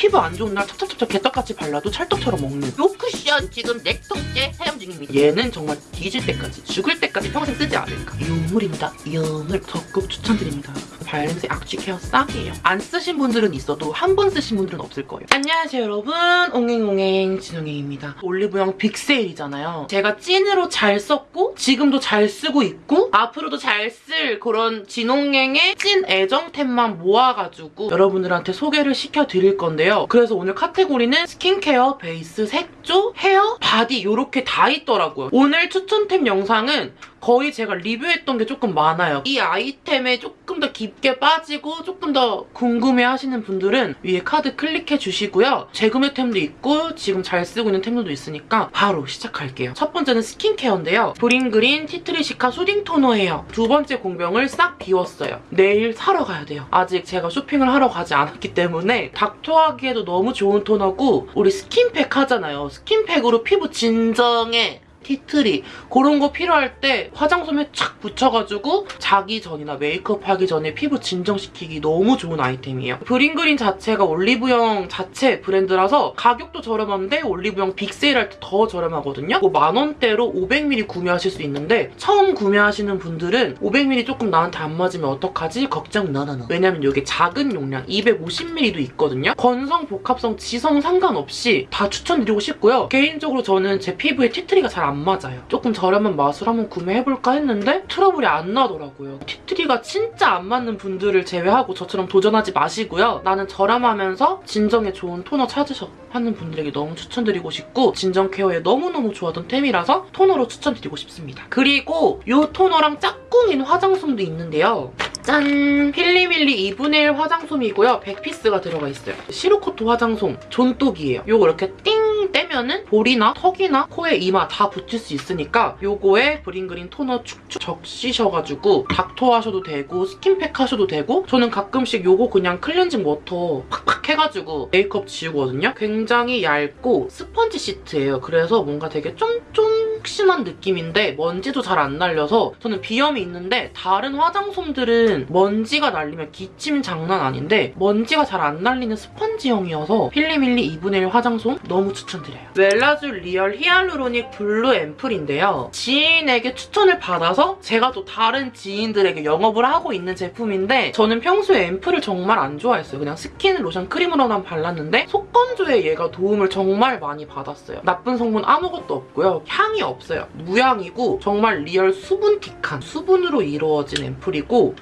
피부 안 좋은 날 찹찹찹찹 개떡같이 발라도 찰떡처럼 먹는 요 쿠션 지금 네 통째 사용 중입니다. 얘는 정말 뒤질 때까지 죽을 때까지 평생 쓰지 않을까. 유물입니다. 유물 적극 추천드립니다 발냄새 악취 케어 싹이에요. 안 쓰신 분들은 있어도 한 번 쓰신 분들은 없을 거예요. 안녕하세요 여러분. 옹행옹행 진홍행입니다. 올리브영 big sale이잖아요. 제가 찐으로 잘 썼고 지금도 잘 쓰고 있고 앞으로도 잘 쓸 그런 진홍행의 찐 애정템만 모아가지고 여러분들한테 소개를 시켜드릴 건데요. 그래서 오늘 카테고리는 스킨케어, 베이스, 색조, 헤어, 바디 이렇게 다 있더라고요. 오늘 추천템 영상은 거의 제가 리뷰했던 게 조금 많아요. 이 아이템에 조금 더 깊게 빠지고 조금 더 궁금해하시는 분들은 위에 카드 클릭해 주시고요. 재구매 템도 있고 지금 잘 쓰고 있는 템들도 있으니까 바로 시작할게요. 첫 번째는 스킨케어인데요. 브링그린 tea tree cica soothing 토너예요. 두 번째 공병을 싹 비웠어요. 내일 사러 가야 돼요. 아직 제가 쇼핑을 하러 가지 않았기 때문에 닦토하기에도 너무 좋은 토너고 우리 스킨팩 하잖아요. 스킨팩으로 피부 진정에 tea tree 그런 거 필요할 때 화장솜에 착 붙여가지고 자기 전이나 메이크업 하기 전에 피부 진정시키기 너무 좋은 아이템이에요. 브링그린 자체가 올리브영 자체 브랜드라서 가격도 저렴한데 올리브영 빅세일할 때 더 저렴하거든요. 뭐 만원대로 500ml 구매하실 수 있는데 처음 구매하시는 분들은 500ml 조금 나한테 안 맞으면 어떡하지? 걱정 no no no. 왜냐면 이게 작은 용량 250ml도 있거든요. 건성, 복합성, 지성 상관없이 다 추천드리고 싶고요. 개인적으로 저는 제 피부에 티트리가 잘안 맞아요. 조금 저렴한 맛으로 한번 구매해볼까 했는데 트러블이 안 나더라고요. 티트리가 진짜 안 맞는 분들을 제외하고 저처럼 도전하지 마시고요. 나는 저렴하면서 진정에 좋은 토너 찾으셔 하는 분들에게 너무 추천드리고 싶고 진정 케어에 너무너무 좋아하던 템이라서 토너로 추천드리고 싶습니다. 그리고 이 토너랑 짝꿍인 화장솜도 있는데요. 짠! 필리밀리 2분의 1 화장솜이고요. 100피스가 들어가 있어요. 시루코트 화장솜 존똑이에요. 요거 이렇게 띵 떼면은 볼이나 턱이나 코에 이마 다 붙일 수 있으니까 요거에 브링그린 토너 축축 적시셔가지고 닦토 하셔도 되고 스킨팩 하셔도 되고 저는 가끔씩 요거 그냥 클렌징 워터 팍팍 해가지고 메이크업 지우거든요. 굉장히 얇고 스펀지 시트예요. 그래서 뭔가 되게 쫀쫀 심한 느낌인데 먼지도 잘 안 날려서 저는 비염이 있는데 다른 화장솜들은 먼지가 날리면 기침 장난 아닌데 먼지가 잘 안 날리는 스펀지형이어서 필리밀리 2분의 1 화장솜 너무 추천드려요. 웰라쥬 리얼 히알루로닉 블루 앰플인데요. 지인에게 추천을 받아서 제가 또 다른 지인들에게 영업을 하고 있는 제품인데 저는 평소에 앰플을 정말 안 좋아했어요. 그냥 스킨, 로션, 크림으로만 발랐는데 속건조에 얘가 도움을 정말 많이 받았어요. 나쁜 성분 아무것도 없고요. 향이 없어요. 무향이고 정말 리얼 수분틱한 수분으로 이루어진 앰플이고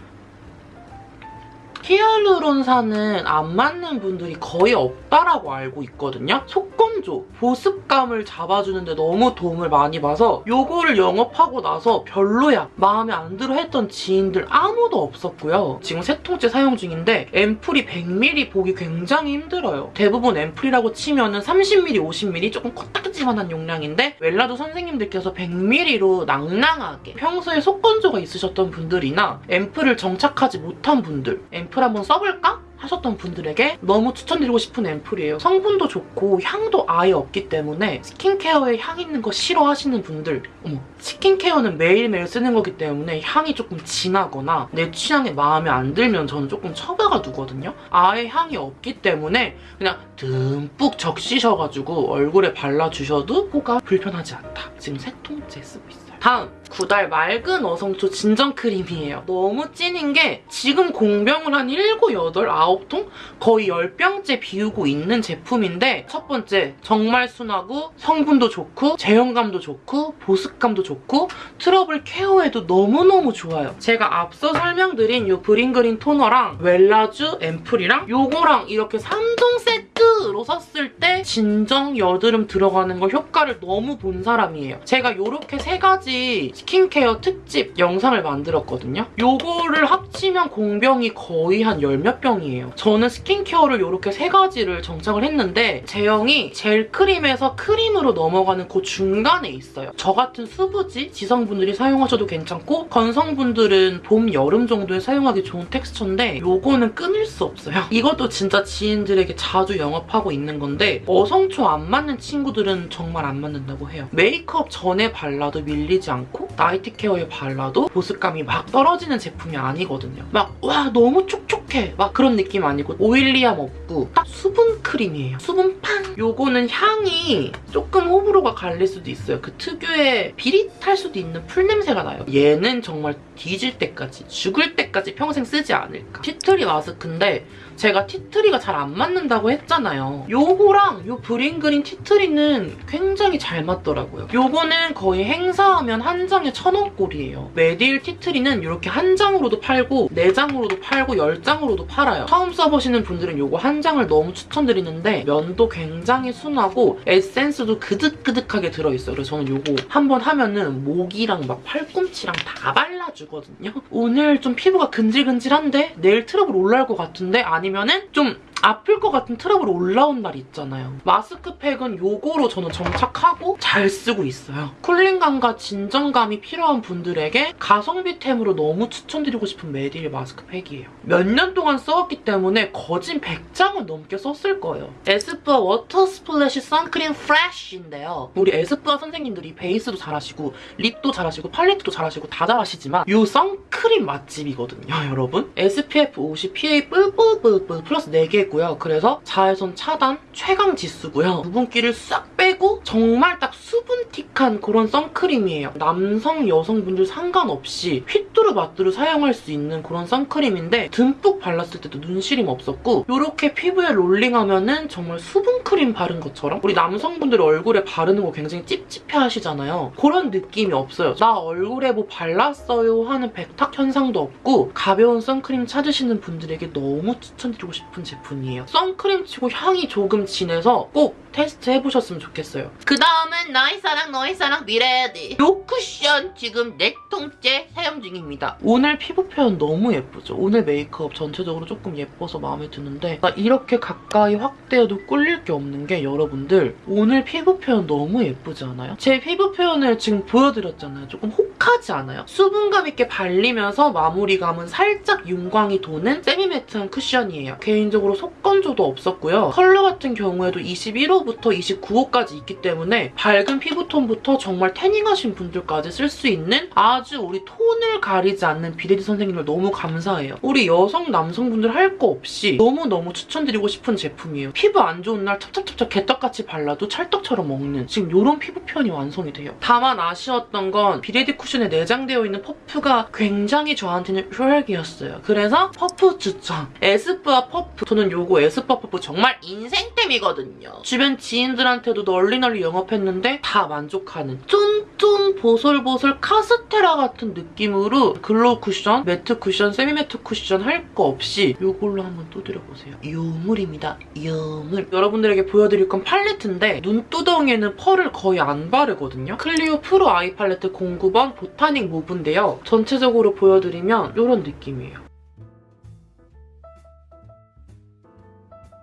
히알루론산은 안 맞는 분들이 거의 없 다라고 알고 있거든요. 속건조, 보습감을 잡아주는데 너무 도움을 많이 봐서 요거를 영업하고 나서 별로야, 마음에 안 들어 했던 지인들 아무도 없었고요. 지금 세 통째 사용 중인데 앰플이 100ml 보기 굉장히 힘들어요. 대부분 앰플이라고 치면 은 30ml, 50ml 조금 코딱지만한 용량인데 웰라도 선생님들께서 100ml로 낭낭하게 평소에 속건조가 있으셨던 분들이나 앰플을 정착하지 못한 분들 앰플 한번 써볼까? 하셨던 분들에게 너무 추천드리고 싶은 앰플이에요. 성분도 좋고 향도 아예 없기 때문에 스킨케어에 향 있는 거 싫어하시는 분들 어머 스킨케어는 매일매일 쓰는 거기 때문에 향이 조금 진하거나 내 취향에 마음에 안 들면 저는 조금 처가가 두거든요. 아예 향이 없기 때문에 그냥 듬뿍 적시셔가지고 얼굴에 발라주셔도 코가 불편하지 않다. 지금 세 통째 쓰고 있어요. 다음 구달 맑은 어성초 진정 크림이에요. 너무 찐인 게 지금 공병을 한 7, 8, 9통? 거의 10병째 비우고 있는 제품인데 첫 번째 정말 순하고 성분도 좋고 제형감도 좋고 보습감도 좋고 트러블 케어에도 너무너무 좋아요. 제가 앞서 설명드린 이 브링그린 토너랑 웰라쥬 앰플이랑 요거랑 이렇게 3종 세트 로 썼을 때 진정 여드름 들어가는 거 효과를 너무 본 사람이에요. 제가 이렇게 세 가지 스킨케어 특집 영상을 만들었거든요. 요거를 합치면 공병이 거의 한 열 몇 병이에요. 저는 스킨케어를 이렇게 세 가지를 정착을 했는데 제형이 젤 크림에서 크림으로 넘어가는 그 중간에 있어요. 저 같은 수부지 지성분들이 사용하셔도 괜찮고 건성분들은 봄, 여름 정도에 사용하기 좋은 텍스처인데 요거는 끊을 수 없어요. 이것도 진짜 지인들에게 자주 영업 접하고 있는 건데 어성초 안 맞는 친구들은 정말 안 맞는다고 해요. 메이크업 전에 발라도 밀리지 않고 나이트 케어에 발라도 보습감이 막 떨어지는 제품이 아니거든요. 막 와 너무 촉촉해 막 그런 느낌 아니고 oily함 없고 딱 수분 크림이에요. 수분 팡! 요거는 향이 조금 호불호가 갈릴 수도 있어요. 그 특유의 비릿할 수도 있는 풀 냄새가 나요. 얘는 정말 뒤질 때까지 죽을 때까지 평생 쓰지 않을까. 티트리 마스크인데 제가 티트리가 잘 안 맞는다고 했잖아요. 요거랑 요 브링그린 티트리는 굉장히 잘 맞더라고요. 요거는 거의 행사하면 한 장에 천 원꼴이에요. 메디힐 티트리는 이렇게 한 장으로도 팔고 네 장으로도 팔고 열 장으로도 팔아요. 처음 써보시는 분들은 요거 한 장을 너무 추천드리는데 면도 굉장히 순하고 에센스도 그득그득하게 들어있어요. 그래서 저는 요거 한 번 하면은 목이랑 막 팔꿈치랑 다 발라주 거든요. 오늘 좀 피부가 근질근질한데 내일 트러블 올라올 것 같은데 아니면은 좀 아플 것 같은 트러블 올라온 날 있잖아요. 마스크팩은 요거로 저는 정착하고 잘 쓰고 있어요. 쿨링감과 진정감이 필요한 분들에게 가성비템으로 너무 추천드리고 싶은 메디힐 마스크팩이에요. 몇 년 동안 써왔기 때문에 거진 100장은 넘게 썼을 거예요. 에스쁘아 워터 스플래시 선크림 프레쉬인데요. 우리 에스쁘아 선생님들이 베이스도 잘하시고 립도 잘하시고 팔레트도 잘하시고 다 잘하시지만 이 선크림 맛집이거든요, 여러분. SPF 50 PA 뿔뿔뿔뿔 플러스 4개 있고요. 그래서 자외선 차단 최강 지수고요. 유분기를 싹 빼고 정말 딱 수분틱한 그런 선크림이에요. 남성, 여성분들 상관없이 휘뚜루마뚜루 사용할 수 있는 그런 선크림인데 듬뿍 발랐을 때도 눈시림 없었고 이렇게 피부에 롤링하면 은 정말 수분크림 바른 것처럼 우리 남성분들 얼굴에 바르는 거 굉장히 찝찝해 하시잖아요. 그런 느낌이 없어요. 나 얼굴에 뭐 발랐어요 하는 백탁 현상도 없고 가벼운 선크림 찾으시는 분들에게 너무 추천드리고 싶은 제품 이에요. 선크림 치고 향이 조금 진해서 꼭 테스트 해보셨으면 좋겠어요. 그 다음은 나의 사랑 너의 사랑 비레디 요 쿠션 지금 네 통째 사용 중입니다 오늘 피부 표현 너무 예쁘죠? 오늘 메이크업 전체적으로 조금 예뻐서 마음에 드는데 나 이렇게 가까이 확대해도 꿀릴 게 없는 게 여러분들 오늘 피부 표현 너무 예쁘지 않아요? 제 피부 표현을 지금 보여드렸잖아요. 조금 혹하지 않아요? 수분감 있게 발리면서 마무리감은 살짝 윤광이 도는 semi-matte한 쿠션이에요. 개인적으로 속 건조도 없었고요. 컬러 같은 경우에도 21호부터 29호까지 있기 때문에 밝은 피부톤부터 정말 태닝하신 분들까지 쓸 수 있는 아주 우리 톤을 가리지 않는 비레디 선생님을 너무 감사해요. 우리 여성, 남성분들 할 거 없이 너무너무 추천드리고 싶은 제품이에요. 피부 안 좋은 날 찹찹찹찹 개떡같이 발라도 찰떡처럼 먹는 지금 이런 피부 표현이 완성이 돼요. 다만 아쉬웠던 건 비레디 쿠션에 내장되어 있는 퍼프가 굉장히 저한테는 최악이었어요. 그래서 퍼프 추천. 에스쁘아 퍼프. 저는 요거 에스쁘아 퍼프 정말 인생템이거든요 주변 지인들한테도 널리 널리 영업했는데 다 만족하는 쫀쫀 보솔보솔 카스테라 같은 느낌으로 glow 쿠션, matte 쿠션, semi matte 쿠션 할 거 없이 이걸로 한번 두드려보세요. 요물입니다. 요물. 여러분들에게 보여드릴 건 팔레트인데 눈두덩이에는 펄을 거의 안 바르거든요. 클리오 프로 아이 팔레트 09번 보타닉 모브인데요. 전체적으로 보여드리면 이런 느낌이에요.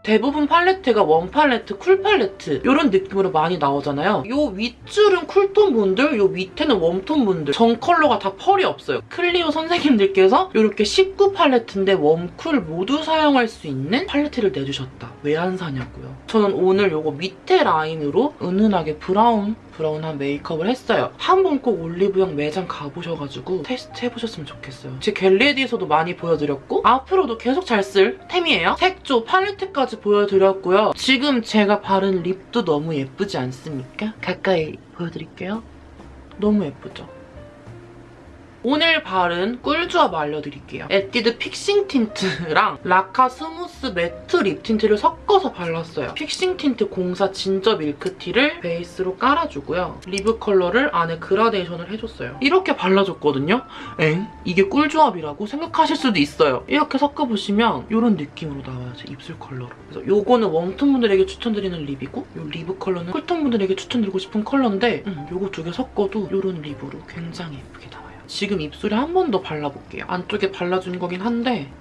대부분 팔레트가 warm 팔레트, cool 팔레트 이런 느낌으로 많이 나오잖아요. 요 윗줄은 쿨톤 분들, 요 밑에는 웜톤 분들 전 컬러가 다 펄이 없어요. 클리오 선생님들께서 이렇게 19 팔레트인데 웜쿨 모두 사용할 수 있는 팔레트를 내주셨다. 사냐고요. 저는 오늘 요거 밑에 라인으로 은은하게 브라운 브라운한 메이크업을 했어요. 한 번 꼭 올리브영 매장 가보셔가지고 테스트 해보셨으면 좋겠어요. 제 get ready에서도 많이 보여드렸고 앞으로도 계속 잘 쓸 템이에요. 색조 팔레트까지 보여드렸고요. 지금 제가 바른 lip도 너무 예쁘지 않습니까? 가까이 보여드릴게요. 너무 예쁘죠? 오늘 바른 꿀조합 알려드릴게요. 에뛰드 픽싱 틴트랑 라카 스무스 매트 립 틴트를 섞어서 발랐어요. 픽싱 틴트 04 진저 밀크티를 베이스로 깔아주고요. 리브 컬러를 안에 그라데이션을 해줬어요. 이렇게 발라줬거든요. 엥? 이게 꿀조합이라고 생각하실 수도 있어요. 이렇게 섞어보시면 이런 느낌으로 나와요. 제 입술 컬러로. 그래서 요거는 웜톤 분들에게 추천드리는 lip이고 요 리브 컬러는 쿨톤 분들에게 추천드리고 싶은 컬러인데 음, 요거 두 개 섞어도 이런 lip으로 굉장히 예쁘게 나와요. 지금 입술에 한 번 더 발라볼게요. 안쪽에 발라준 거긴 한데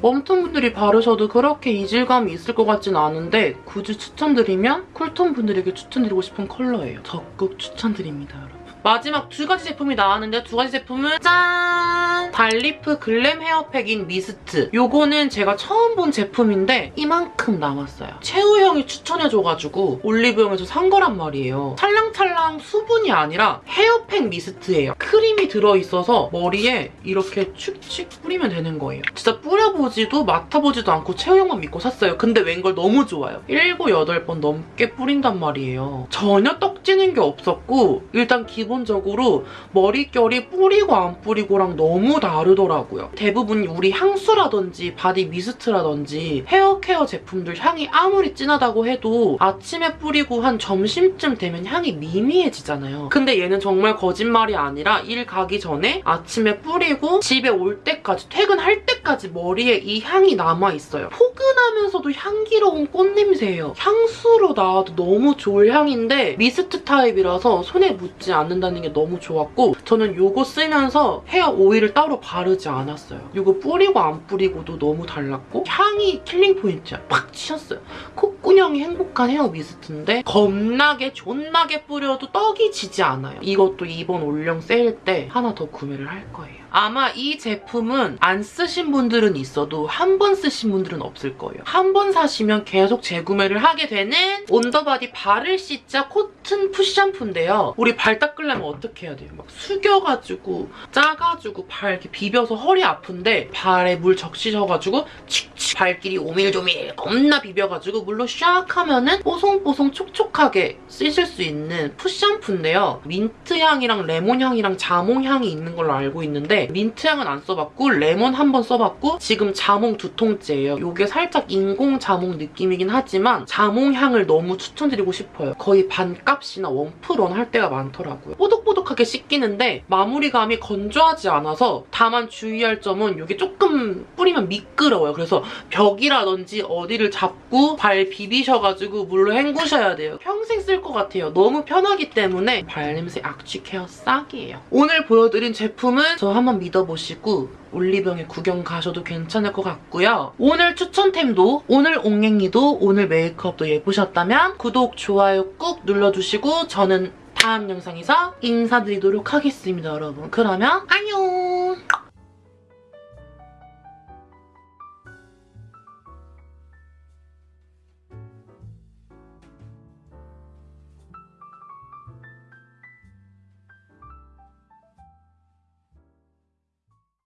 웜톤 분들이 바르셔도 그렇게 이질감이 있을 것 같진 않은데 굳이 추천드리면 쿨톤 분들에게 추천드리고 싶은 컬러예요. 적극 추천드립니다, 여러분. 마지막 두 가지 제품이 나왔는데 두 가지 제품은 짠! 달리프 글램 헤어팩 인 미스트. 요거는 제가 처음 본 제품인데 이만큼 남았어요. 채우 형이 추천해줘가지고 올리브영에서 산 거란 말이에요. 찰랑찰랑 수분이 아니라 헤어팩 미스트예요. 크림이 들어있어서 머리에 이렇게 축축 뿌리면 되는 거예요. 진짜 뿌려보지도 맡아보지도 않고 채우 형만 믿고 샀어요. 근데 웬걸 너무 좋아요. 7, 8번 넘게 뿌린단 말이에요. 전혀 떡지는 게 없었고 일단 기본적으로 머릿결이 뿌리고 안 뿌리고랑 너무 다르더라고요. 대부분 우리 향수라든지 바디 미스트라든지 헤어케어 제품들 향이 아무리 진하다고 해도 아침에 뿌리고 한 점심쯤 되면 향이 미미해지잖아요. 근데 얘는 정말 거짓말이 아니라 일 가기 전에 아침에 뿌리고 집에 올 때까지 퇴근할 때까지 머리에 이 향이 남아있어요. 포근하면서도 향기로운 꽃냄새예요. 향수로 나와도 너무 좋을 향인데 미스트 타입이라서 손에 묻지 않는다는 게 너무 좋았고 저는 이거 쓰면서 헤어 오일을 따로 바르지 않았어요. 이거 뿌리고 안 뿌리고도 너무 달랐고 향이 killing 포인트야. 팍 치였어요. 콧구녕이 행복한 헤어 미스트인데 겁나게 존나게 뿌려도 떡이 지지 않아요. 이것도 이번 올영 세일 때 하나 더 구매를 할 거예요. 아마 이 제품은 안 쓰신 분들은 있어도 한 번 쓰신 분들은 없을 거예요. 한 번 사시면 계속 재구매를 하게 되는 온더바디 발을 씻자 코튼 풋샴푸인데요. 우리 발 닦으려면 어떻게 해야 돼요? 막 숙여가지고 짜가지고 발 이렇게 비벼서 허리 아픈데 발에 물 적시셔가지고 칙칙 발끼리 오밀조밀 겁나 비벼가지고 물로 샥 하면은 뽀송뽀송 촉촉하게 쓰실 수 있는 foot샴푸인데요. 민트 향이랑 레몬 향이랑 자몽 향이 있는 걸로 알고 있는데 민트 향은 안 써봤고 레몬 한 번 써봤고 지금 자몽 두 통째예요. 이게 살짝 인공 자몽 느낌이긴 하지만 자몽 향을 너무 추천드리고 싶어요. 거의 반값이나 원프런 할 때가 많더라고요. 뽀득뽀득하게 씻기는데 마무리감이 건조하지 않아서 다만 주의할 점은 이게 조금 뿌리면 미끄러워요. 그래서 벽이라든지 어디를 잡고 발 비비셔가지고 물로 헹구셔야 돼요. 평생 쓸 것 같아요. 너무 편하기 때문에 발냄새 악취 케어 싹이에요. 오늘 보여드린 제품은 저 한번 믿어보시고 올리병에 구경 가셔도 괜찮을 것 같고요. 오늘 추천템도 오늘 옹행이도 오늘 메이크업도 예쁘셨다면 구독, 좋아요 꾹 눌러주시고 저는 다음 영상에서 인사드리도록 하겠습니다, 여러분. 그러면 안녕!